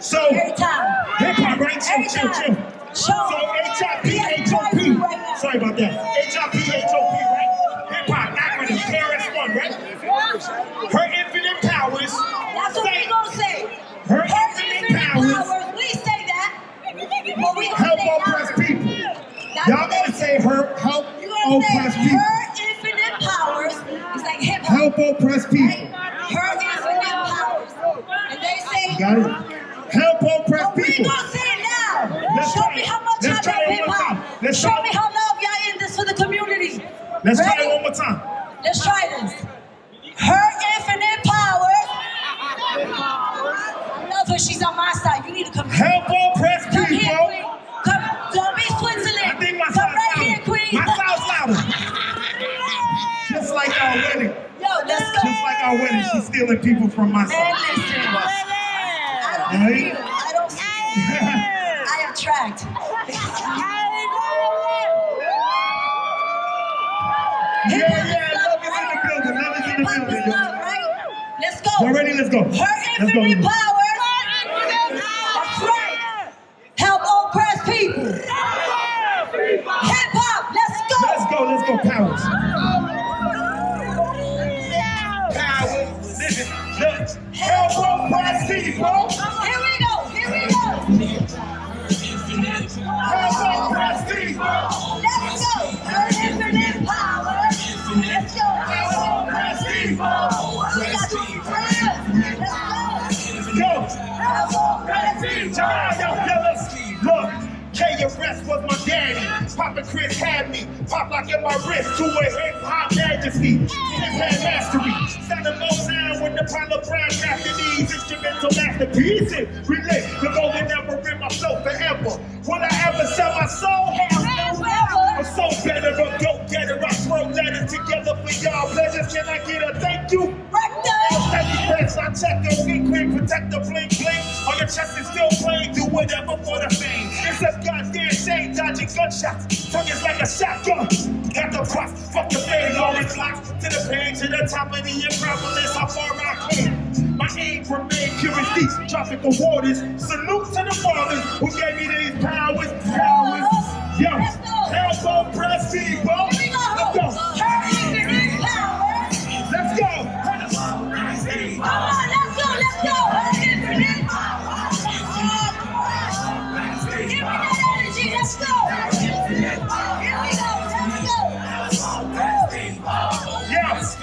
So hip hop, right? Chill. So HIP, Sorry about that. HIP, HOP, right? Hip hop, acronym, KRS1, right? Her infinite powers. That's what we gonna say. Her, infinite, powers. We say that. Help oppressed people. That's Y'all gotta say her help You oppressed people. her infinite powers is like hip hop. Help oppressed people. Her infinite powers. And they say, Got it? Help oppressed but we people. gonna say it now. Let's Show try me it. how much Let's y'all love hip one hop. Let's Show me how love y'all in this for the community. Let's try it one more time. Let's try this. Her infinite powers. I love her. She's on my side. You need to come. Help oppressed Just like our wedding. Yo, let's go. Just like our wedding, she's stealing people from my side. I don't steal. I don't steal. I attract. Yeah, yeah, love is in the building. Love is in the building. love, right? Let's go. Y'all ready? Let's go. Her Let's go. infinite powers. That's right. Help oppressed people. Hip hop. Let's go. Let's go, let's go, powers. Oppressed people. Here we go. Here we go. People. Let's go. Powers. Let's go. Friends. Let's go. Yo, let's was my. Papa Chris had me. Pop lock in my wrist to a hip hop majesty. Hip had mastery. Sounding Motown with the Apollo Brown crafted these instrumental masterpieces. Relate the golden never in my soul forever. Will I ever sell my soul? Hell no. I'm so better, a go getter. I throw letters together for y'all pleasures. Can I get a thank you? Press, I check your weak quick, protect the bling bling. On your chest is still plain, do whatever for the fame. It's a goddamn dodging gunshots. Tongue is like a shotgun. Got the props, fuck the fame, always locked to the pain, to the top of the Acropolis, how far I can. My aim remain pure as these tropical waters. Salute to the fathers who gave me these powers, powers. Yo, help oppressed people.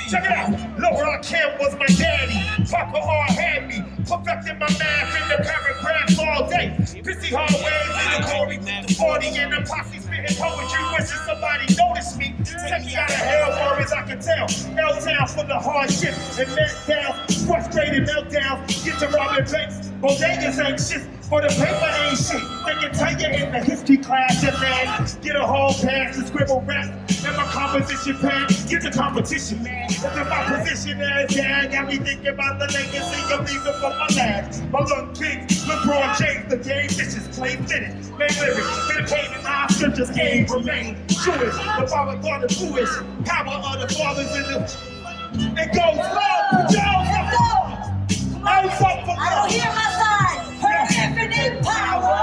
Check it out. Look, Rakim was my daddy. Papa R had me. Perfecting my math in the paragraphs all day. Pissy hallways in the Corey. The 40 and the posse spitting poetry. Wishing somebody noticed me. Take me out of hell far as I can tell. L-Town the hardship and meltdowns. Frustrated meltdowns. Get to robbing banks. Bodegas ain't shit. For the paper ain't shit. They can tell you in the history class and man. Get a whole pass to scribble rap. And my composition pad. Get the competition, man. Look at my position as yeah. Got me thinking about the legacy of leaving for my lads. My young kings, LeBron James, the game vicious, play fitted. Made lyrics, been paid in our scriptures, game remain Jewish. The father thought the Jewish. Power of the fathers in the. It goes love, Joe. I don't hear my son. Her infinite power.